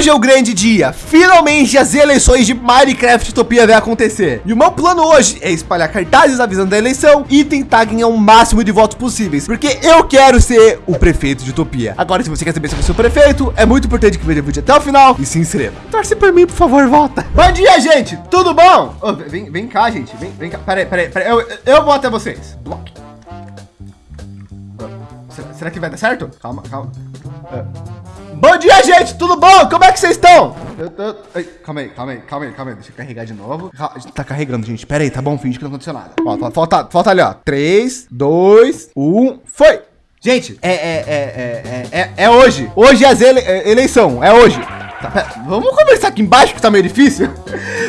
Hoje é o grande dia. Finalmente as eleições de Minecraft Utopia vai acontecer. E o meu plano hoje é espalhar cartazes avisando da eleição e tentar ganhar o máximo de votos possíveis, porque eu quero ser o prefeito de Utopia. Agora, se você quer saber sou o prefeito, é muito importante que veja o vídeo até o final e se inscreva. Torce por mim, por favor, volta. Bom dia, gente. Tudo bom? Oh, vem, vem cá, gente. Vem, vem cá. Peraí, peraí, peraí. Eu, eu vou até vocês. Block. Será, será que vai dar certo? Calma, calma. Uh. Bom dia, gente! Tudo bom? Como é que vocês estão? Eu, eu, ai, calma aí, calma aí, calma aí, calma aí. Deixa eu carregar de novo. Tá carregando, gente. Pera aí, tá bom? Finge que não aconteceu nada. Ó, falta, falta ali, ó. 3, 2, 1, foi! Gente, é, é, é, é, é, é hoje. Hoje é a ele, é, eleição. É hoje. Tá, vamos conversar aqui embaixo que tá meio difícil.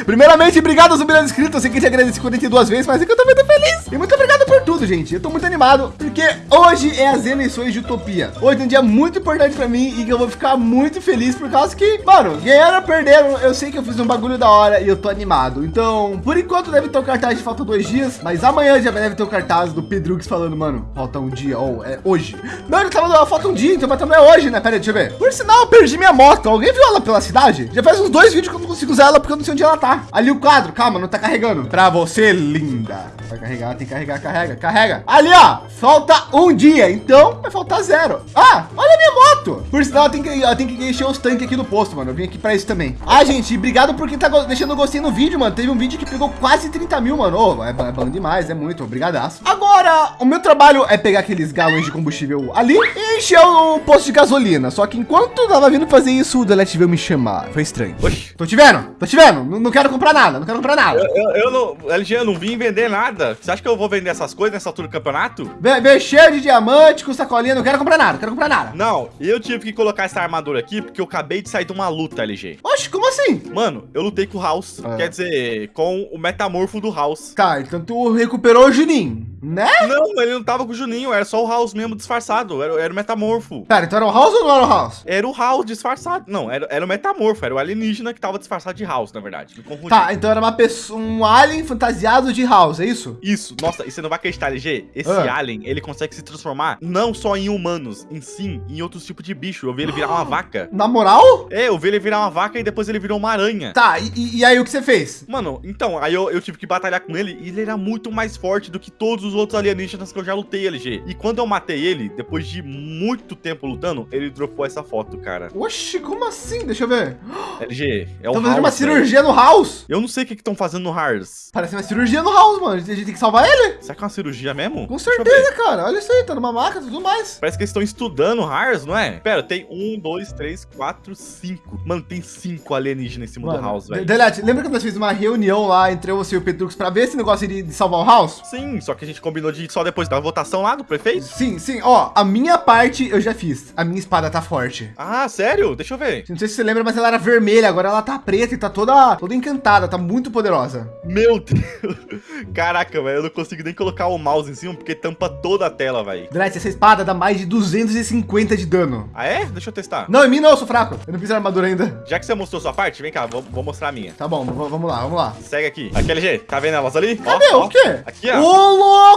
Primeiramente, obrigado aos milhões inscritos. Eu sei que te agradeci 42 vezes, mas é que eu tô muito feliz. E muito obrigado por tudo, gente. Eu tô muito animado, porque hoje é as eleições de Utopia. Hoje é um dia muito importante para mim e que eu vou ficar muito feliz por causa que, mano, ganharam ou perderam. Eu sei que eu fiz um bagulho da hora e eu tô animado. Então, por enquanto deve ter o cartaz de falta dois dias, mas amanhã já deve ter o cartaz do Pedrux falando, mano, falta um dia, ou é hoje. Não, ele tava falta um dia, então mas também é hoje, né? Pera aí, deixa eu ver. Por sinal, eu perdi minha moto. Alguém viu ela pela cidade? Já faz uns dois vídeos que eu não consigo usar ela porque eu não sei onde ela tá. Ali o quadro, calma, não tá carregando. Pra você, linda. Vai carregar, tem que carregar, carrega, carrega. Ali, ó, falta um dia, então vai faltar zero. Ah, olha a minha moto. Por sinal, tem que, eu tenho que encher os tanques aqui do posto, mano. Eu vim aqui pra isso também. Ah, gente, obrigado por quem tá deixando gostei no vídeo, mano. Teve um vídeo que pegou quase 30 mil, mano. Oh, é, é bom demais, é muito, obrigadaço. Agora, o meu trabalho é pegar aqueles galões de combustível ali e encher o posto de gasolina. Só que enquanto tava vindo fazer isso, o Delete veio me chamar. Foi estranho. Oxi. Tô te vendo, tô te vendo. Não, não quero comprar nada, não quero comprar nada. Eu, eu, eu não, LG, eu não vim vender nada. Você acha que eu vou vender essas coisas nessa altura do campeonato? Vem cheio de diamante com sacolinha, não quero comprar nada, não quero comprar nada. Não, eu tive que colocar essa armadura aqui porque eu acabei de sair de uma luta, LG. Oxe, como assim? Mano, eu lutei com o House, é. quer dizer, com o metamorfo do House. Tá, então tu recuperou o Juninho, né? Não, ele não tava com o Juninho, era só o House mesmo disfarçado, era, era o metamorfo. Pera, então era o House ou não era o House? Era o House disfarçado, não, era, era o metamorfo, era o alienígena que tava disfarçado de House, na verdade. Tá, então era uma pessoa, um alien fantasiado de House, é isso? Isso, nossa, e você não vai acreditar, LG, esse ah. alien, ele consegue se transformar não só em humanos, em sim, em outros tipos de bicho. Eu vi ele virar uma vaca. Na moral? É, eu vi ele virar uma vaca e depois ele virou uma aranha. Tá, e, e aí o que você fez? Mano, então, aí eu, eu, tive que batalhar com ele e ele era muito mais forte do que todos os outros alienígenas que eu já lutei, LG. E quando eu matei ele, depois de muito tempo lutando, ele dropou essa foto, cara. Oxi, como assim? Deixa eu ver. LG, é o Tô fazendo uma cirurgia no House? Eu não sei o que estão fazendo no House. Parece uma cirurgia no House, mano. A gente tem que salvar ele. Será que é uma cirurgia mesmo? Com certeza, cara. Olha isso aí, tá numa maca, tudo mais. Parece que eles estão estudando Hars, não é? Pera, tem um, dois, três, quatro, cinco. Mano, tem cinco alienígenas em cima Mano, do House, velho. Delete, lembra que nós fizemos uma reunião lá entre você e o Petrux pra ver esse negócio de salvar o House? Sim, só que a gente combinou de só depois da votação lá do prefeito? Sim, sim. Ó, a minha parte eu já fiz. A minha espada tá forte. Ah, sério? Deixa eu ver. Não sei se você lembra, mas ela era vermelha, agora ela tá preta e tá toda, toda encantada, tá muito poderosa. Meu Deus. Caraca, velho, eu não consigo nem colocar o mouse em cima porque tampa toda a tela, velho. Delete, essa espada dá mais de 250 de dano. Ah, é? Deixa eu testar. Não, em mim não, eu sou fraco. Eu não fiz armadura ainda. Já que você mostrou sua parte, vem cá, vou, vou mostrar a minha. Tá bom, vamos lá, vamos lá. Segue aqui. Aqui, LG, tá vendo elas ali? Cadê? Ó, o quê? Aqui, ó. Ô, louco!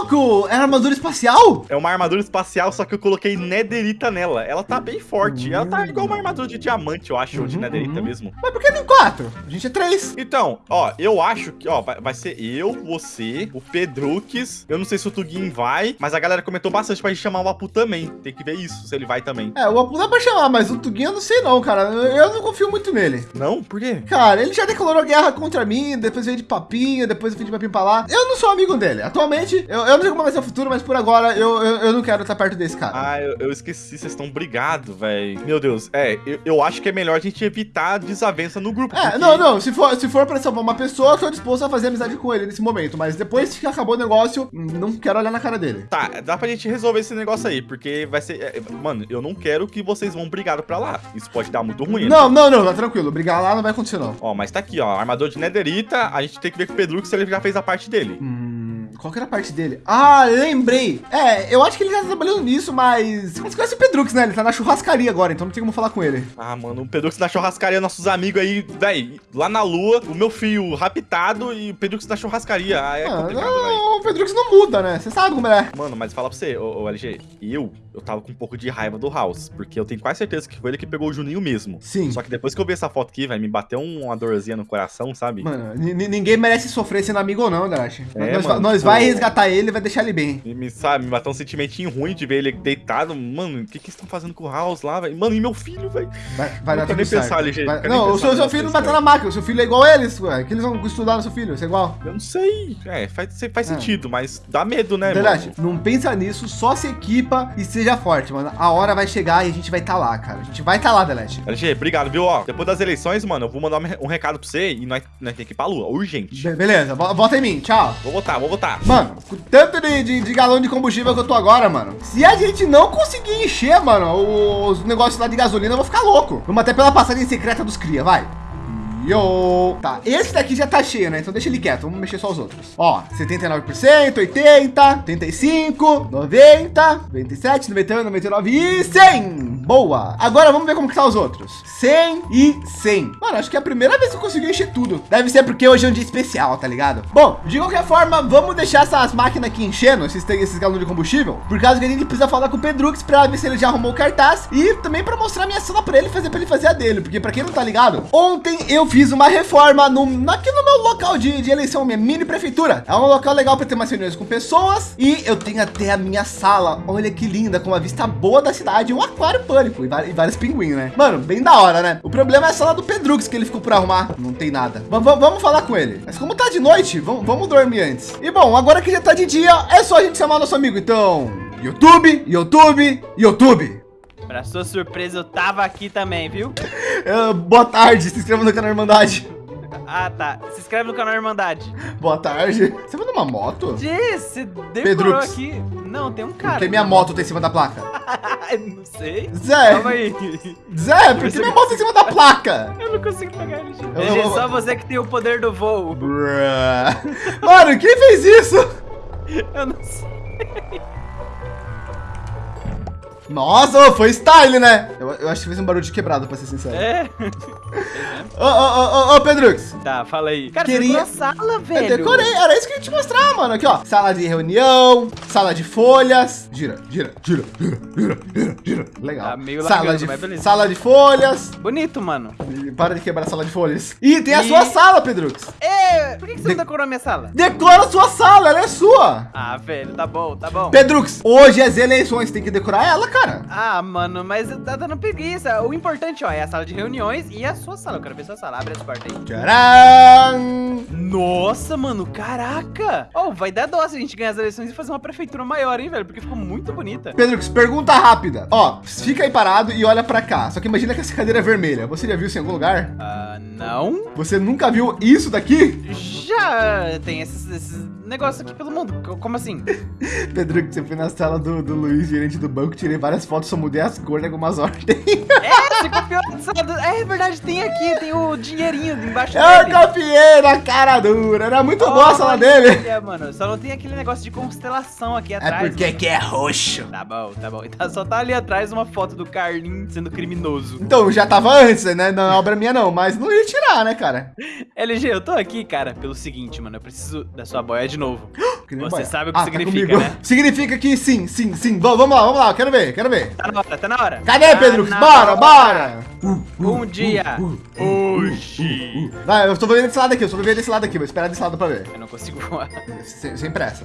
É armadura espacial? É uma armadura espacial, só que eu coloquei nederita nela. Ela tá bem forte. Ela tá igual uma armadura de diamante, eu acho, uhum, de nederita uhum. mesmo. Mas por que tem quatro? A gente é três. Então, ó, eu acho que, ó, vai, vai ser eu, você, o Pedrux. Eu não sei se o Tugin vai, mas a galera comentou bastante pra gente chamar o Apu também. Tem que ver isso, se ele vai também. É, o Apu dá pra chamar, mas o Tugin eu não sei não, cara. Eu não confio muito nele. Não? Por quê? Cara, ele já declarou guerra contra mim, depois veio de papinho, depois eu fui de papinho pra lá. Eu não sou amigo dele. Atualmente, eu, eu não sei como vai ser o futuro, mas por agora eu, eu, eu não quero estar perto desse cara. Ah, eu, eu esqueci, vocês estão brigados, velho. Meu Deus, é, eu, eu acho que é melhor a gente evitar desavença no grupo. É, porque... não, não, se for, se for pra salvar uma pessoa, eu tô disposto a fazer amizade com ele nesse momento, mas depois que acabou o negócio, não quero olhar na cara dele. Tá, dá pra gente resolver esse negócio aí, porque vai ser... É, mano, eu não quero que vocês vão brigar pra lá. Isso pode dar muito ruim. Não, né? não, não, tá tranquilo. Brigar lá não vai acontecer, não. Ó, mas tá aqui, ó. Armador de Netherita, a gente tem que ver com o Pedro se ele já fez a parte dele. Hum, qual que era a parte dele? Ah, lembrei. É, eu acho que ele já tá trabalhando nisso, mas... Você conhece o Pedrux, né? Ele tá na churrascaria agora, então não tem como falar com ele. Ah, mano, o Pedrux na churrascaria, nossos amigos aí, velho, lá na lua, o meu filho raptado e o Pedrux na churrascaria. Ah, é ah, complicado, não, O Pedrux não muda, né? Você sabe como é. Mano, mas fala pra você, ô, ô LG, eu eu tava com um pouco de raiva do House, porque eu tenho quase certeza que foi ele que pegou o Juninho mesmo. Sim. Só que depois que eu vi essa foto aqui, vai me bateu uma dorzinha no coração, sabe? Mano, ninguém merece sofrer sendo amigo ou não, Darachi. É, nós mano, nós pô. vai resgatar ele e vai deixar ele bem. E me, sabe, me bateu um sentimentinho ruim de ver ele deitado. Mano, o que que estão fazendo com o House lá, velho? Mano, e meu filho, velho? Vai, vai dar tudo nem certo. pensar, LG, Vai- não o pensar seu, seu filho não bateu na máquina. O seu filho é igual eles, ué. Que eles vão estudar no seu filho, você é igual. Eu não sei. É, faz, faz Ah. sentido, mas dá medo, né, mano? não pensa nisso, só se equipa e seja forte, mano. A hora vai chegar e a gente vai estar tá lá, cara. A gente vai estar tá lá, Delete. LG, obrigado, viu? Ó, depois das eleições, mano, eu vou mandar um, recado pra você e nós, nós temos que ir pra lua, urgente. Be- beleza, vo- volta em mim, tchau. Vou votar, vou votar. Mano, com tanto de, de, de galão de combustível que eu tô agora, mano. Se a gente não conseguir encher, mano, os negócios lá de gasolina, eu vou ficar louco. Vamos até pela passagem secreta dos cria, vai. Yo! Tá, esse daqui já tá cheio, né? Então deixa ele quieto, vamos mexer só os outros. Ó, 79%, 80, 85, 90, 97, 91, 99 e 100! Boa! Agora vamos ver como que tá os outros. 100 e 100. Mano, acho que é a primeira vez que eu consegui encher tudo. Deve ser porque hoje é um dia especial, tá ligado? Bom, de qualquer forma, vamos deixar essas máquinas aqui enchendo, esses, esses galões de combustível, por causa que a gente precisa falar com o Pedrux pra ver se ele já arrumou o cartaz e também pra mostrar minha cena pra ele fazer pra ele fazer a dele, porque pra quem não tá ligado, ontem eu fiz uma reforma no, aqui no meu local de, de eleição, minha mini prefeitura. É um local legal para ter umas reuniões com pessoas e eu tenho até a minha sala. Olha que linda, com uma vista boa da cidade, um aquário pânico e, e vários pinguins, né? Mano, bem da hora, né? O problema é a sala do Pedrux que ele ficou por arrumar. Não tem nada. Va- vamos falar com ele. Mas como tá de noite, vamos, vamos dormir antes. E bom, agora que já tá de dia, é só a gente chamar nosso amigo. Então, YouTube, YouTube, YouTube. Pra sua surpresa, eu tava aqui também, viu? Eh, boa tarde, se inscreva no canal Irmandade. Ah, tá. Se inscreve no canal Irmandade. Boa tarde. Você vai numa moto? Diz, você decorou Pedrux. aqui. Não, tem um cara. Porque minha moto tá em cima da placa. não sei. Zé, Calma aí. Zé, por que minha moto tá em cima da placa? Eu não consigo pegar ele. Eu vou- só você que tem o poder do voo. Bruh. Mano, quem fez isso? Eu não sei. Nossa, foi style, né? Eu, eu acho que fez um barulho de quebrado, pra ser sincero. É. Ô, ô, ô, ô, ô, Pedrux. Tá, fala aí. Cara, Queria- você a sala, Eu velho. decorei, era isso que eu ia te mostrar, mano. Aqui, ó. Sala de reunião, sala de folhas. Gira, gira, gira, gira, gira, gira, gira. Legal. Tá meio sala, largando, de, mas beleza. sala de folhas. Bonito, mano. E Para de quebrar a sala de folhas. E tem a E- sua sala, Pedrux. É, por que, que você De- não decorou a minha sala? Decora a sua sala, ela é sua. Ah, velho, tá bom, tá bom. Pedrux, hoje as eleições, tem que decorar ela, cara. Ah, mano, mas tá dando preguiça. O importante, ó, é a sala de reuniões e a sua sala. Eu quero ver sua sala. Abre essa porta aí. Tcharam! Nossa, mano, caraca! Oh, vai dar dó se a gente ganhar as eleições e fazer uma prefeitura maior, hein, velho? Porque ficou muito bonita. Pedrux, pergunta rápida. Ó, fica aí parado e olha pra cá. Só que imagina que essa cadeira é vermelha. Você já viu isso em algum lugar? Ah, não? Você nunca viu isso daqui? Já tem esses, esses negócios aqui pelo mundo. Co- Como assim? Pedrux, eu fui na sala do, do Luiz, gerente do banco, tirei várias fotos, só mudei as cores em algumas ordens. É, do... É verdade, tem aqui, tem o dinheirinho embaixo Eu dele. copiei na cara dura. Era muito boa a sala dele. É, mano, só não tem aquele negócio de constelação aqui É atrás. porque mano. aqui é roxo. Tá bom, tá bom. Então só tá ali atrás uma foto do Carlin sendo criminoso. Então, já tava antes, né? Não é obra minha não, mas não ia tirar, né, cara? LG, eu tô aqui, cara, pelo seguinte, mano. Eu preciso da sua boia de novo. Que Você boia. sabe o que Ah, significa, comigo. né? Significa que sim, sim, sim. Vamos, vamos lá, vamos lá. Quero ver, quero ver. Tá na hora, tá na hora. Cadê, Tá Pedro? na Bora, bora! Um dia. Hoje. Vai, eu tô vendo desse lado aqui, eu tô vendo desse lado aqui. Vou esperar desse lado pra ver. Eu não consigo voar. Sem, sem pressa.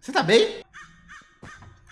Você tá bem?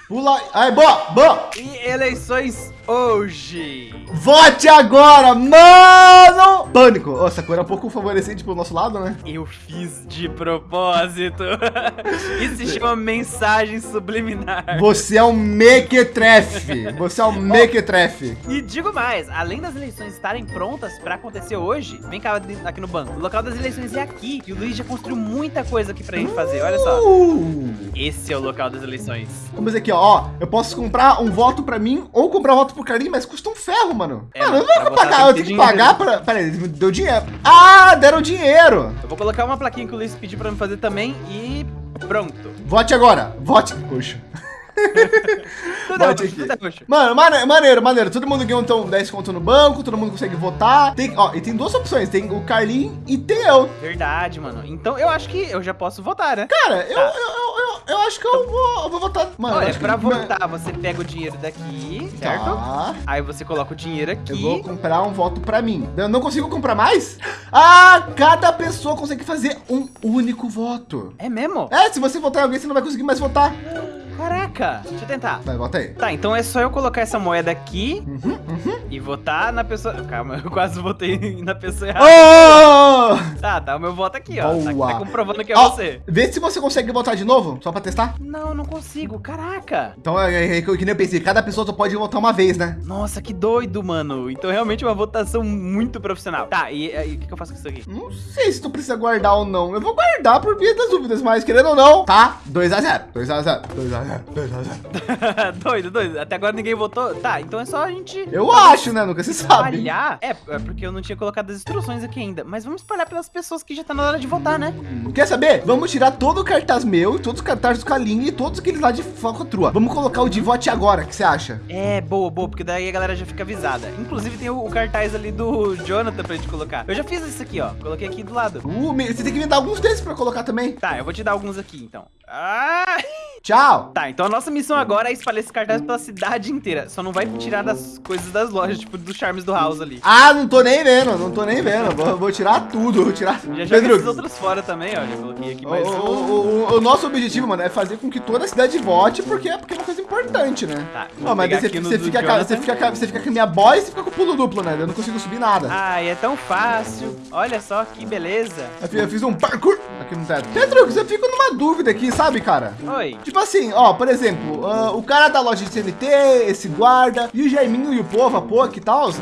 Pula. Aí, boa, boa. E eleições hoje. Vote agora, mano! Pânico. Essa cor é um pouco favorecente pro nosso lado, né? Eu fiz de propósito. Isso se chama mensagem subliminar. Você é um mequetrefe. Você é um mequetrefe. E digo mais, além das eleições estarem prontas pra acontecer hoje, vem cá aqui no banco. O local das eleições é aqui. E o Luiz já construiu muita coisa aqui pra gente fazer. Olha só. Uh. Esse é o local das eleições. Vamos ver aqui, ó. ó. Eu posso comprar um voto pra mim ou comprar um voto Carlinhos, mas custa um ferro, mano. É, mano, eu não vou pagar. Eu tenho que pagar dinheiro. pra. Pera aí, deu dinheiro. Ah, deram dinheiro. Eu vou colocar uma plaquinha que o Luiz pediu pra me fazer também e pronto. Vote agora. Vote. Poxa. Tudo é roxo, tudo é roxo. Mano, mane- maneiro, maneiro. Todo mundo ganhou então 10 conto no banco, todo mundo consegue votar. Tem, ó, e tem duas opções: tem o Carlinhos e tem eu. Verdade, mano. Então eu acho que eu já posso votar, né? Cara, Tá. eu, eu, eu, eu acho que eu vou, eu vou votar. Mano, Olha, pra que... votar, você pega o dinheiro daqui, certo? Tá. Aí você coloca o dinheiro aqui. Eu vou comprar um voto pra mim. Eu não consigo comprar mais? Ah, cada pessoa consegue fazer um único voto. É mesmo? É, se você votar em alguém, você não vai conseguir mais votar. Caraca, deixa eu tentar. Vai, vota aí. Tá, então é só eu colocar essa moeda aqui Uhum, uhum. E votar na pessoa... Calma, eu quase votei na pessoa errada. Oh! Tá, tá o meu voto aqui, ó. Tá, Boa. tá comprovando que é Ó, você. Vê se você consegue votar de novo, só pra testar. Não, não consigo, caraca. Então, é, é, é, que nem eu pensei, cada pessoa só pode votar uma vez, né? Nossa, que doido, mano. Então realmente é uma votação muito profissional. Tá, e e o que, que eu faço com isso aqui? Não sei se tu precisa guardar ou não. Eu vou guardar por via das dúvidas, mas querendo ou não, tá? 2x0, 2x0, 2x0, 2x0. doido, doido. Até agora ninguém votou. Tá, então é só a gente... Eu acho, né? Nunca se sabe. Espalhar? É, é porque eu não tinha colocado as instruções aqui ainda. Mas vamos espalhar pelas pessoas que já tá na hora de votar, né? Quer saber? Vamos tirar todo o cartaz meu, todos os cartazes do Kalinga e todos aqueles lá de falcatrua. Vamos colocar o de vote agora, o que você acha? É, boa, boa, porque daí a galera já fica avisada. Inclusive tem o, o cartaz ali do Jonathan pra gente colocar. Eu já fiz isso aqui, ó. Coloquei aqui do lado. Uh, você tem que me dar alguns desses pra colocar também. Tá, eu vou te dar alguns aqui, então. Ah! Tchau. Tá, então a nossa missão agora é espalhar esse cartaz pela cidade inteira. Só não vai tirar das coisas das lojas, tipo dos charmes do house ali. Ah, não tô nem vendo, não tô nem vendo. Vou, vou tirar tudo, vou tirar. Já joguei Pedro, esses outros fora também, ó. Já coloquei aqui o, mais o- o- o- o nosso objetivo, mano, é fazer com que toda a cidade vote, porque é, porque é uma coisa importante, né? Tá, Ó, mas você, você fica, Jonathan. você, fica, você fica com a minha boy e você fica com o pulo duplo, né? Eu não consigo subir nada. Ai, é tão fácil. Olha só que beleza. Eu fiz- Eu fiz um parkour aqui no teto. Pedro, eu fico numa dúvida aqui, sabe, cara? Oi. Tipo assim, ó, por exemplo, ah, o cara da loja de TNT, esse guarda, e o Jaiminho e o povo, a POC e tal,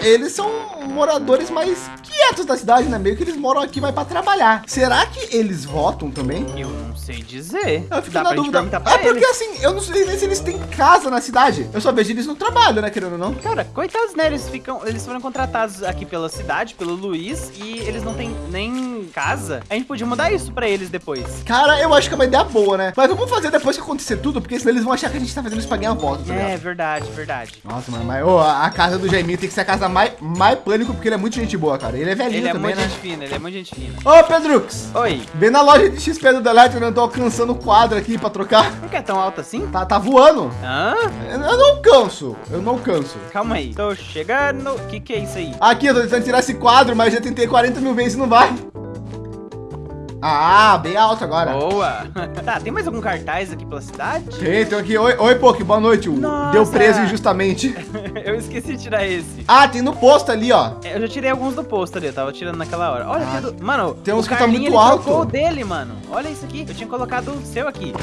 eles são moradores mais quietos da cidade, né? Meio que eles moram aqui, mas pra trabalhar. Será que eles votam também? Eu não sei dizer. Eu fico Dá na dúvida. É porque eles. assim, eu não sei nem se eles têm casa na cidade. Eu só vejo eles no trabalho, né, querendo ou não. Cara, coitados, né? Eles ficam. Eles foram contratados aqui pela cidade, pelo Luiz, e eles não têm nem casa. A gente podia mudar isso pra eles depois. Cara, eu acho que é uma ideia boa, né? Mas vamos fazer depois que acontecer tudo, porque senão eles vão achar que a gente tá fazendo isso pra ganhar voto, tá ligado? É, verdade, verdade. Nossa, mano, mas ô, a casa do Jaiminho tem que ser a casa mais, mais pânico, porque ele é muito gente boa, cara. Ele é velhinho Ele é também, muito né? gente fina, ele é muito gente fina. Ô, Pedrux, Oi, vem na loja de XP do Delete, eu não tô alcançando o quadro aqui pra trocar. não quer tão alto assim? Tá, tá voando. Hã? Eu eu não canso, eu não canso. Calma aí. Tô chegando. O que, que é isso aí? Aqui, eu tô tentando tirar esse quadro, mas já tentei 40 mil vezes e não vai. Ah, bem alto agora. Boa! tá, tem mais algum cartaz aqui pela cidade? Tem, tem aqui. Oi, oi, Poki, boa noite. Nossa. Deu preso injustamente. eu esqueci de tirar esse. Ah, tem no posto ali, ó. É, Eu já tirei alguns do posto ali, eu tava tirando naquela hora. Olha, Ah, tem do... Mano, tem uns que tá muito alto. o dele, mano. Olha isso aqui. Eu tinha colocado o seu aqui.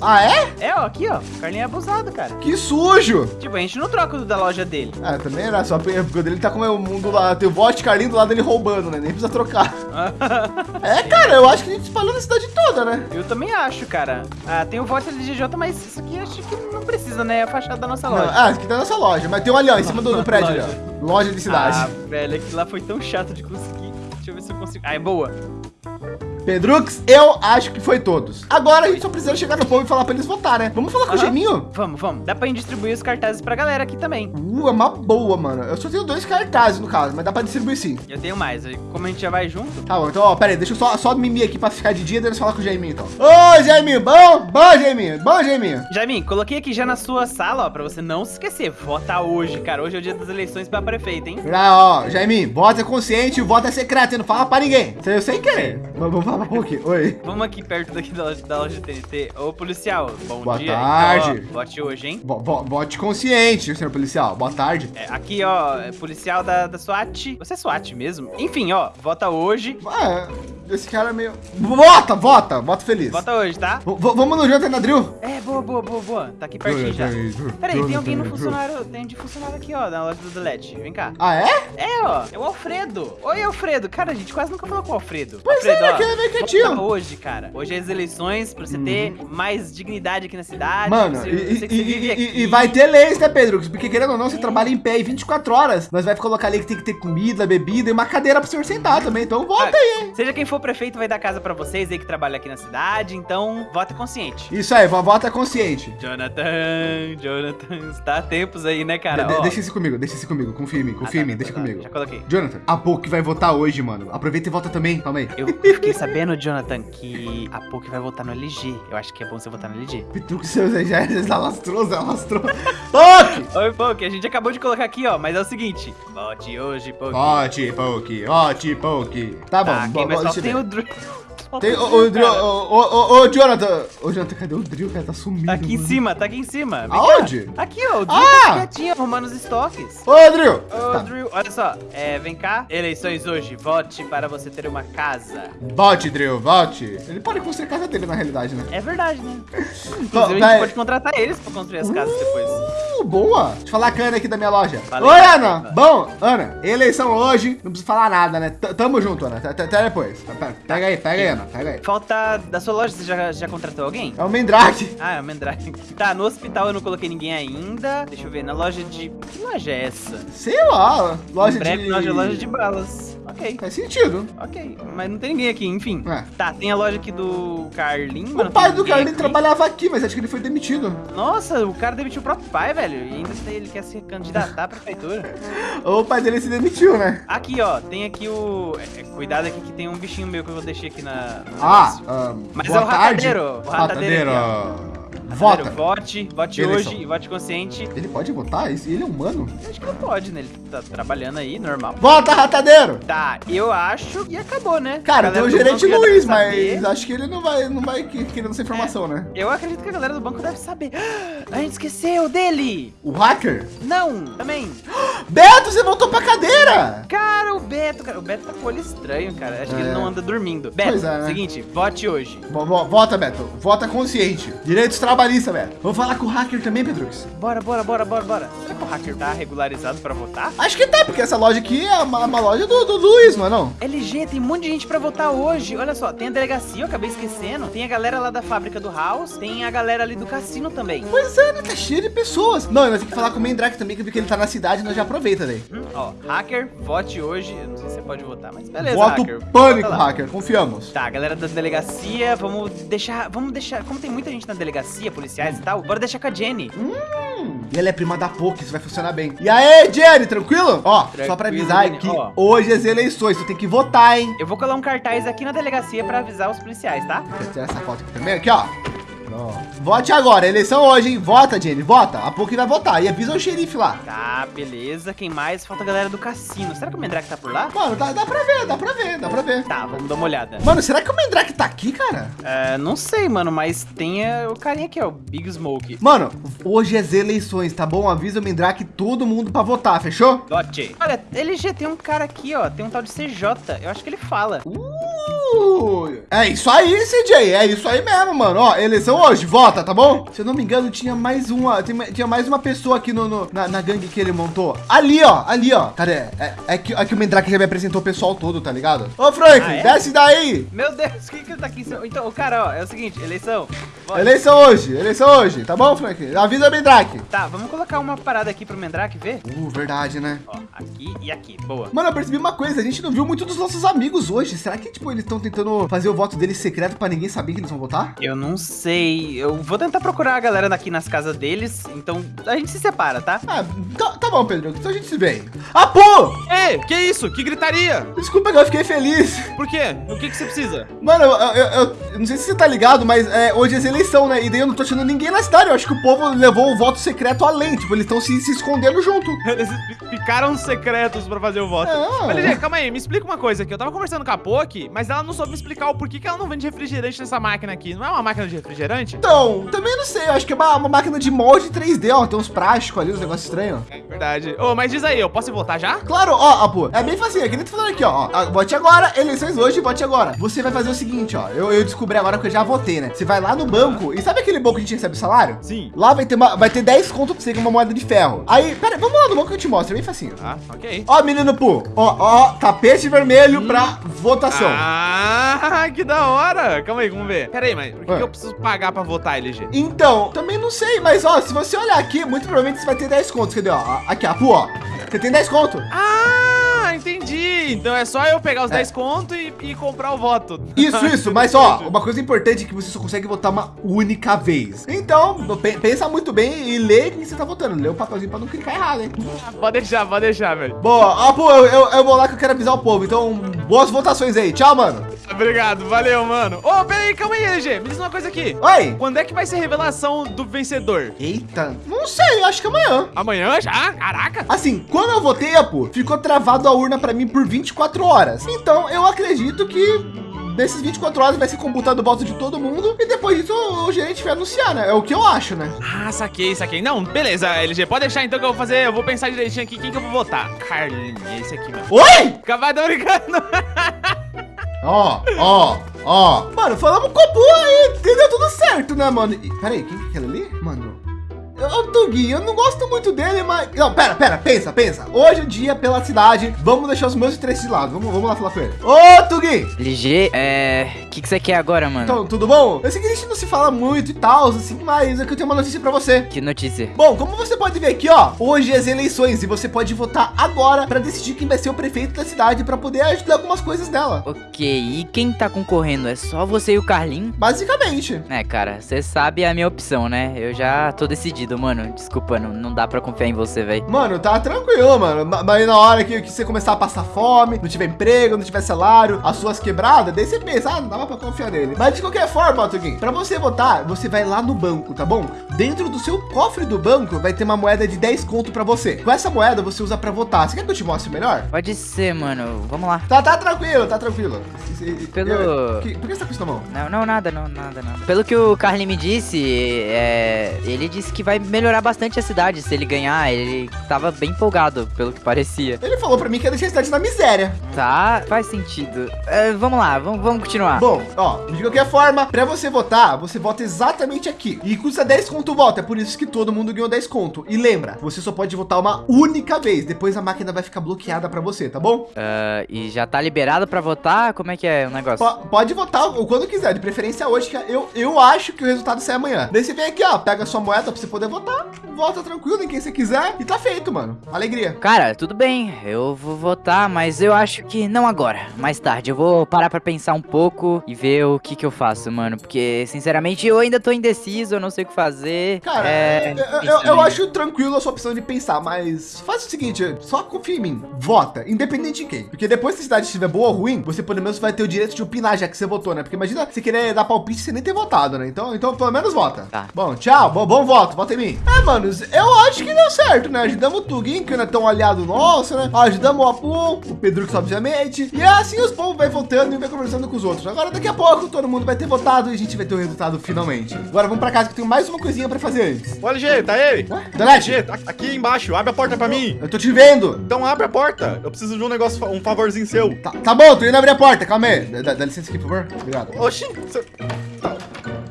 Ah, é? É, ó, aqui, ó. O Carlinho é abusado, cara. Que sujo. Tipo, a gente não troca o da loja dele. Ah, também era só porque dele tá com o mundo lá. Tem o vote Carlinho do lado dele roubando, né? Nem precisa trocar. É, cara, eu acho que a gente espalhou na cidade toda, né? eu também acho, cara. Ah, tem o voto LGJ, mas isso aqui acho que não precisa, né? É a fachada da nossa Não, loja. ah, esse aqui tá na nossa loja, mas tem um ali, ó, em cima do, do prédio ali, Loja. ó. Loja de cidade. Ah, velho, aquilo lá foi tão chato de conseguir. Deixa eu ver se eu consigo. Ah, é boa. Pedrux, eu acho que foi todos. Agora a gente só precisa chegar no povo e falar pra eles votar, né? Vamos falar com o Aham. Geminho? Vamos, vamos. Dá pra gente distribuir os cartazes pra galera aqui também. Uh, é uma boa, mano. Eu só tenho dois cartazes no caso, mas dá pra distribuir sim. Eu tenho mais. aí, Como a gente já vai junto, Tá bom, então, ó, pera aí, deixa eu só, só mimir aqui pra ficar de dia, daí nós falar com o Jaiminho, então. Ô, Jaiminho, bom? Bom, Jaiminho, bom, Jaiminho. Jaimin, coloquei aqui já na sua sala, ó, pra você não se esquecer. Vota hoje, cara. Hoje é o dia das eleições pra prefeito, hein? Já, ó, Jaiminho, voto é consciente, o voto é secreto, você não fala pra ninguém. Você sem querer. Mas Vamos falar um pouquinho. Oi. Vamos aqui perto daqui da loja, da loja TNT. Ô, policial, bom Boa dia. tarde. Então, ó, vote hoje, hein? Vo- vo- vote consciente, senhor policial. Boa tarde. É, aqui, ó, é policial da, da SWAT. Você é SWAT mesmo? Enfim, ó, vota hoje. Ah, esse cara é meio... Vota, vota, voto feliz. Vota hoje, tá? V- vamos no Jonathan Nadril? É, boa, boa, boa, boa. Tá aqui pertinho já. Peraí, tem alguém no funcionário. Tem de funcionário aqui, ó, na loja do Delete. Vem cá. Ah, é? É, ó, é o Alfredo. Oi, Alfredo. Cara, a gente quase nunca falou com o Alfredo. Pois Alfredo, é, ó, que ele é vota quietinho. Hoje, cara. Hoje é as eleições pra você ter mais dignidade aqui na cidade. Mano, você, e, você que e- e- aqui. e- e vai ter leis, né, Pedro? Porque querendo ou não, você trabalha em pé aí 24 horas. Nós vai colocar ali que tem que ter comida, bebida e uma cadeira pro senhor sentar também. Então Ah, volta aí, hein? Seja quem for prefeito vai dar casa pra vocês aí que trabalham aqui na cidade, então vota consciente. Isso aí, vovó tá consciente. Jonathan, Jonathan, está há tempos aí, né, cara? De- de- deixa isso comigo, deixa isso comigo. Confia em mim, ah, confia em tá, mim, tá, deixa tá, comigo. Já coloquei. Jonathan, a PUC vai votar hoje, mano. Aproveita e vota também. Calma aí. Eu fiquei sabendo, Jonathan, que a PUC vai votar no LG. Eu acho que é bom você votar no LG. Pitruque seus já alastrou, já alastrou. PUC! Oi, PUC, a gente acabou de colocar aqui, ó, mas é o seguinte. Vote hoje, PUC. Vote, PUC, vote, PUC. Tá bom, Tá, bo- quem mais bo- falta deixa tem o ver. Tem o Drio- o, o, o, Jonathan. Ô, Jonathan, cadê o Drill, cara? Tá sumindo. Tá aqui em mano. cima, tá aqui em cima. Vem cá. Aonde? Aqui, ó, o Drew Ah! tá quietinho, arrumando os estoques. Ô, Drill. Ô, Tá. Drew, olha só, é, vem cá. Eleições hoje, vote para você ter uma casa. Vote, Drill, vote. Ele pode construir a casa dele, na realidade, né? É verdade, né? Inclusive, a gente pode contratar eles pra construir as casas depois. Uh, boa. Deixa eu falar com a Ana aqui da minha loja. Valeu. Oi, Ana. Bom, Ana, eleição hoje. Não preciso falar nada, né? T- Tamo junto, Ana. Até- depois. Pega- Pega aí, pega aí, Falta da sua loja, você já, já contratou alguém? É o Mendrake. Ah, é o Mendrake. Tá, no hospital eu não coloquei ninguém ainda. Deixa eu ver, na loja de. Que loja é essa? Sei lá. Loja Breve, de... loja, loja de balas. Ok, Faz sentido. ok. Mas não tem ninguém aqui, enfim. É. Tá, tem a loja aqui do Carlinhos. mas O pai do ninguém Carlinhos aqui. trabalhava aqui, mas acho que ele foi demitido. Nossa, o cara demitiu o próprio pai, velho. E ainda ele quer se candidatar à prefeitura. Ou o pai dele se demitiu, né? Aqui, ó, tem aqui o. é, é, cuidado aqui que tem um bichinho meu que eu deixei aqui na. Ah, negócio. ahn, Mas é o tarde. ratadeiro, o ratadeiro Ratadeiro. Ratadeiro, Vota. Vote, vote Eleição. hoje e vote consciente. Ele pode votar? Ele é humano? Acho que não pode, né? Ele tá trabalhando aí, normal. Vota, ratadeiro! Tá, eu acho e acabou, né? Cara, tem o gerente Luiz, mas acho que ele não vai, não vai que- querendo essa informação, né? Eu acredito que a galera do banco deve saber. A gente esqueceu dele! O hacker? Não, também. Beto, você voltou pra cadeira! Cara, Beto, cara, o Beto tá com olho estranho, cara. Acho que É. ele não anda dormindo. Beto, Pois é, né? seguinte, vote hoje. Vo- vo- Vota, Beto. Vota consciente. Direitos trabalhistas, Beto. Vamos falar com o hacker também, Pedrux? Bora, bora, bora, bora, bora. Será que o hacker tá regularizado pra votar? Acho que tá, porque essa loja aqui é uma, uma loja do, do Luiz, não é não? LG, tem um monte de gente pra votar hoje. Olha só, tem a delegacia, eu acabei esquecendo. Tem a galera lá da fábrica do House. Tem a galera ali do cassino também. Pois é, né? Tá cheio de pessoas. Não, nós temos que falar com o Mendrake também, que eu vi que ele tá na cidade, nós já aproveita daí. Hum, ó, hacker, vote hoje. Eu não sei se você pode votar, mas beleza, Voto hacker. pânico, hacker. Confiamos. Tá, galera da delegacia, vamos deixar. Vamos deixar. Como tem muita gente na delegacia, policiais e tal, bora deixar com a Jenny. Hum, e ela é prima da POC, isso vai funcionar bem. E aí, Jenny, tranquilo? Ó, só pra Tranquilo, avisar Jenny. que Ó. hoje as eleições, tu tem que votar, hein? Eu vou colar um cartaz aqui na delegacia pra avisar os policiais, tá? Quer tirar essa foto aqui também? Aqui, ó. Vote agora, eleição hoje, hein? Vota, Jenny, vota. A POC vai votar. E avisa o xerife lá. Tá, beleza. Quem mais? Falta a galera do cassino. Será que o Mendrake tá por lá? Mano, dá, dá pra ver, dá pra ver, dá pra ver. Tá, vamos dar uma olhada. Mano, será que o Mendrake tá aqui, cara? É, não sei, mano, mas tem é, o carinha aqui, ó, o Big Smoke. Mano, hoje é as eleições, tá bom? Avisa o Mendrake todo mundo pra votar, fechou? Vote. Olha, LG, tem um cara aqui, ó, tem um tal de CJ. Eu acho que ele fala. Uh, é isso aí, CJ, é isso aí mesmo, mano. Ó, eleição hoje, vota, tá bom? Se eu não me engano, tinha mais uma, tinha mais uma pessoa aqui no, no- na, na gangue que ele montou. Ali, ó, ali, ó. Cadê? É, é que, é que o Mendrake já me apresentou o pessoal todo, tá ligado? Ô, Frank, Ah, é? desce daí. Meu Deus, quem que tá aqui? em cima? Então, o cara, ó, é o seguinte, eleição. Vote. Eleição hoje, eleição hoje, tá bom, Frank? Avisa o Mendrake. Tá, vamos colocar uma parada aqui pro Mendrake ver? Uh, verdade, né? Ó, aqui e aqui. Boa. Mano, eu percebi uma coisa, a gente não viu muito dos nossos amigos hoje. Será que, tipo, eles estão tentando fazer o voto deles secreto pra ninguém saber que eles vão votar? Eu não sei. Eu vou tentar procurar a galera aqui nas casas deles. Então a gente se separa, tá? Ah, tá, tá bom, Pedro, então a gente se vê. Ah, pô! Ei, que isso? Que gritaria? Desculpa que eu fiquei feliz. Por quê? O que, que você precisa? Mano, eu, eu- eu- eu não sei se você tá ligado, mas é, hoje é eleição, né? E daí eu não tô achando ninguém na cidade. Eu acho que o povo levou o voto secreto além. Tipo, eles estão se, se escondendo junto. Eles ficaram secretos pra fazer o voto. É. Mas, LG, calma aí, me explica uma coisa aqui. Eu tava conversando com a Poki, mas ela não soube me explicar o porquê que ela não vende refrigerante nessa máquina aqui. Não é uma máquina de refrigerante? Então, também não sei. Eu acho que é uma, uma máquina de molde 3D, ó. Tem uns plásticos ali, uns negócios estranhos. É verdade. Ô, mas diz aí, eu posso votar já? Claro, ó, Apu, é bem facinho, é que nem tu falando aqui, ó, Vote agora, eleições hoje, vote agora. Você vai fazer o seguinte, ó. Eu, eu descobri agora que eu já votei, né? Você vai lá no banco, e sabe aquele banco que a gente recebe o salário? Sim. Lá vai ter, uma, vai ter 10 conto pra você com uma moeda de ferro. Aí, pera, vamos lá no banco que eu te mostro, é bem facinho. Ah, ok. Ó, menino Pu, ó, ó, tapete vermelho pra votação. Ah, que da hora. Calma aí, vamos ver. Pera aí, mas por que, que eu preciso pagar pra votar, LG? Então, também não sei, mas ó, se você olhar aqui, muito provavelmente você vai ter 10 contos. Cadê, ó? Aqui, Apu, ó. Você tem 10 conto. Ah, entendi. Então é só eu pegar os É. 10 conto e, e comprar o voto. Isso, isso, mas ó, uma coisa importante é que você só consegue votar uma única vez. Então, pe- pensa muito bem e lê quem você tá votando. Lê o papelzinho pra não clicar errado, hein? Pode deixar, pode deixar, velho. Boa, ó, pô, eu, eu, eu vou lá que eu quero avisar o povo. Então, boas votações aí. Tchau, mano. Obrigado, valeu, mano. Ô, pera aí, calma aí, LG. Me diz uma coisa aqui. Oi. Quando é que vai ser a revelação do vencedor? Eita, não sei, acho que amanhã. Amanhã já? Caraca. Assim, quando eu votei, pô, ficou travado a urna pra mim por 24 horas. Então, eu acredito que nesses 24 horas vai ser computado o voto de todo mundo e depois disso o gerente vai anunciar, né? É o que eu acho, né? Ah, saquei, saquei. Não, beleza, LG. Pode deixar então que eu vou fazer. Eu vou pensar direitinho aqui quem que eu vou votar. Carlinhos, é esse aqui, mano. Oi! Tô brincando. Ó, ó, ó. Mano, falamos com o Bu aí, entendeu? Tudo certo, né, mano? E, peraí, quem que é aquele ali? Mano, o Tugui, eu não gosto muito dele, mas... Não, pera, pera, pensa, pensa. Hoje é o dia pela cidade, vamos deixar os meus interesses de lado. Vamos, vamos lá falar com ele. Ô, Tugui! LG, é. O que, que você quer agora, mano? Então, tudo bom? Eu sei que a gente não se fala muito e tal, assim, mas é que eu tenho uma notícia pra você. Que notícia? Bom, como você pode ver aqui, ó, hoje é as eleições e você pode votar agora para decidir quem vai ser o prefeito da cidade para poder ajudar algumas coisas dela. Ok, e quem tá concorrendo? É só você e o Carlin? Basicamente. É, cara, você sabe a minha opção, né? Eu já tô decidido, mano. Desculpa, não, não dá pra confiar em você, velho. Mano, tá tranquilo, mano. Ma- Mas na hora que, que você começar a passar fome, não tiver emprego, não tiver salário, as suas quebradas, daí você pensa, ah, não dava pra confiar nele. Mas de qualquer forma, ó, Tuguinho, pra você votar, você vai lá no banco, tá bom? Dentro do seu cofre do banco vai ter uma moeda de 10 conto pra você. Com essa moeda você usa pra votar. Você quer que eu te mostre melhor? Pode ser, mano. Vamos lá. Tá, tá tranquilo, tá tranquilo. Pelo- Que- por que você tá com isso na mão? Não, não, nada, não, nada, nada. Pelo que o Carlin me disse, é, ele disse que vai melhorar bastante a cidade se ele ganhar. Ele tava bem empolgado, pelo que parecia. Ele falou pra mim que ia deixar a cidade na miséria. Tá, faz sentido. É, vamos lá, vamos, vamos continuar. Bom, ó, de qualquer forma, pra você votar, você vota exatamente aqui. E custa 10 conto o voto, é por isso que todo mundo ganhou 10 conto. E lembra, você só pode votar uma única vez, depois a máquina vai ficar bloqueada pra você, tá bom? Ah, e já tá liberado pra votar? Como é que é o negócio? Po- pode votar quando quiser, de preferência hoje, que eu, eu acho que o resultado sai amanhã. Daí você vem aqui, ó, pega a sua moeda pra você poder votar, vota tranquilo em quem você quiser e tá feito, mano. Alegria. Cara, tudo bem, eu vou votar, mas eu acho que não agora. Mais tarde, eu vou parar pra pensar um pouco e ver o que que eu faço, mano. Porque, sinceramente, eu ainda tô indeciso, eu não sei o que fazer. Cara, é... eu, eu- eu aí. acho tranquilo a sua opção de pensar, mas faz o seguinte, só confia em mim, vota, independente de quem. Porque depois se a cidade estiver boa ou ruim, você pelo menos vai ter o direito de opinar já que você votou, né? Porque imagina você querer dar palpite sem nem ter votado, né? Então, então pelo menos vota. Tá. Bom, tchau, bom, bom voto, vota em mim. É, manos, eu acho que deu certo, né? Ajudamos o Tuguin, que não é tão aliado nosso, né? Ajudamos o Apu, o Pedrux, obviamente. E é assim os povos vai votando e vai conversando com os outros. Agora, daqui a pouco, todo mundo vai ter votado e a gente vai ter o resultado finalmente. Agora vamos pra casa que eu tenho mais uma coisinha pra fazer antes. Ô, LG, tá aí? Delete, LG, tá aqui embaixo, abre a porta pra mim. eu tô te vendo. Então abre a porta. Eu preciso de um negócio, um favorzinho seu. Tá, tá bom, tô indo abrir a porta, calma aí. Dá, dá licença aqui, por favor. Obrigado. Oxi, você-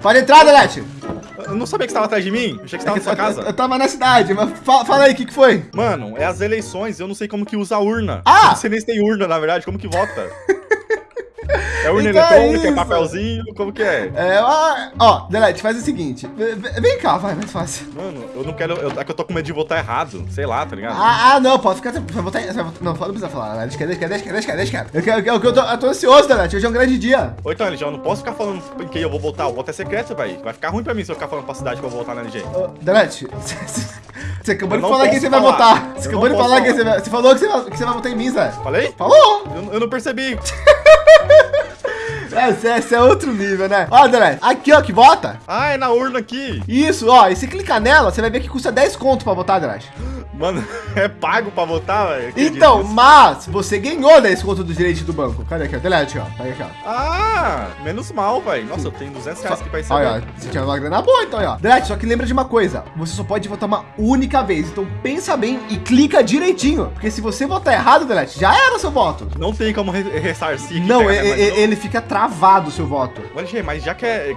Pode entrar, Delete. Eu não sabia que você tava atrás de mim. Eu achei que você tava na sua casa. eu tava na cidade, mas fa- fala aí, o que, que foi? Mano, é as eleições, eu não sei como que usa a urna. Ah! Eu não sei nem se tem urna, na verdade, como que vota? É urna Então é eletrônica, é papelzinho, como que é? É, ó, ó, Delete, faz o seguinte. Vem cá, vai, mais fácil. Mano, eu não quero. Eu, é que eu tô com medo de votar errado. Sei lá, tá ligado? Ah, ah, não, pode ficar. Vai votar, vai votar- não, não precisa falar. Deixa deixa deixa deixa deixa. Eu, quero- eu, eu, tô, eu tô ansioso, Delete. Hoje é um grande dia. Ô, então, LG, eu não posso ficar falando em quem eu vou votar. O voto é secreto, velho. Vai ficar ruim pra mim se eu ficar falando pra cidade que eu vou votar na LG. Ô, Delete, você acabou Eu de falar quem você vai votar. Você Eu acabou de falar quem você vai. Você falou que você vai, que você vai votar em mim, Zé. Falei? Falou! Eu, eu não percebi. Esse, esse é outro nível, né? Ó, Delete, aqui, ó, que vota. Ah, é na urna aqui. Isso, ó, e se clicar nela, você vai ver que custa 10 conto pra votar, Delete. Mano, é pago pra votar, velho? Então, mas você ganhou 10 conto dos direitos do banco. Cadê aqui, ó? Delete, ó. Pega aqui, ó. Ah, menos mal, velho. Nossa, eu tenho 200 reais aqui pra receber. Olha, ó, você tinha uma grana boa, então, ó. Delete, só que lembra de uma coisa: você só pode votar uma única vez. Então pensa bem e clica direitinho. Porque se você votar errado, Delete, já era seu voto. Não tem como re ressarcir. Não, de novo. ele fica travado o seu voto. Olha, mas já que é,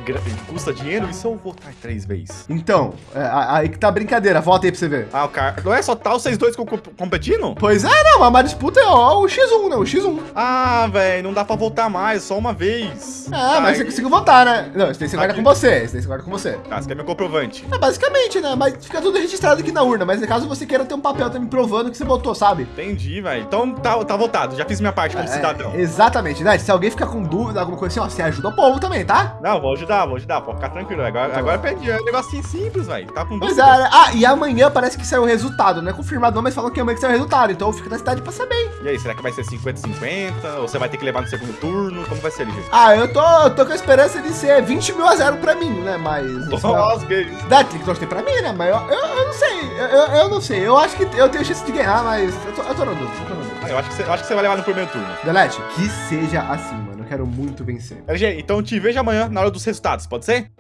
custa dinheiro, e se eu votar três vezes? Então, é, aí que tá brincadeira. Volta aí pra você ver. Ah, o cara. Não é só tá vocês dois co- co- competindo? Pois é, não, a disputa é ó, o X1, né? O X1. Ah, velho, não dá pra voltar mais, só uma vez. É, mas você conseguiu votar, né? Não, esse daí você guarda Aqui. com você. Esse daí você guarda com você. Tá, você quer meu comprovante? É, basicamente, né? Mas fica tudo registrado aqui na urna. Mas caso você queira ter um papel também provando que você votou, sabe? Entendi, velho. Então tá, tá votado, já fiz minha parte como É, cidadão. exatamente, né? Se alguém ficar com dúvida, alguma coisa assim, ó, você ajuda o povo também, tá? Não, vou ajudar, vou ajudar, pode ficar tranquilo. Agora, agora perdi, é um negocinho simples, velho. Tá com Pois dúvida? é, né? Ah, e amanhã parece que saiu o resultado. Não é confirmado não, mas falam que amanhã que saiu o resultado. Então fica na cidade pra saber. E aí, será que vai ser 50-50? Ou você vai ter que levar no segundo turno? Como vai ser, LG? Ah, eu tô, eu tô com a esperança de ser 20 mil a 0 pra mim, né? Mas. Nossa, que isso. Dá, tem que torcer pra mim, né? Mas eu, eu, eu não sei. Eu, eu, eu não sei. Eu acho que eu tenho chance de ganhar, mas eu tô, eu tô na dúvida. Eu tô na dúvida. Ah, eu acho que, você, eu acho que você vai levar no primeiro turno. Delete, que seja assim, mano. Eu quero muito vencer. LG, então te vejo amanhã na hora dos resultados, pode ser?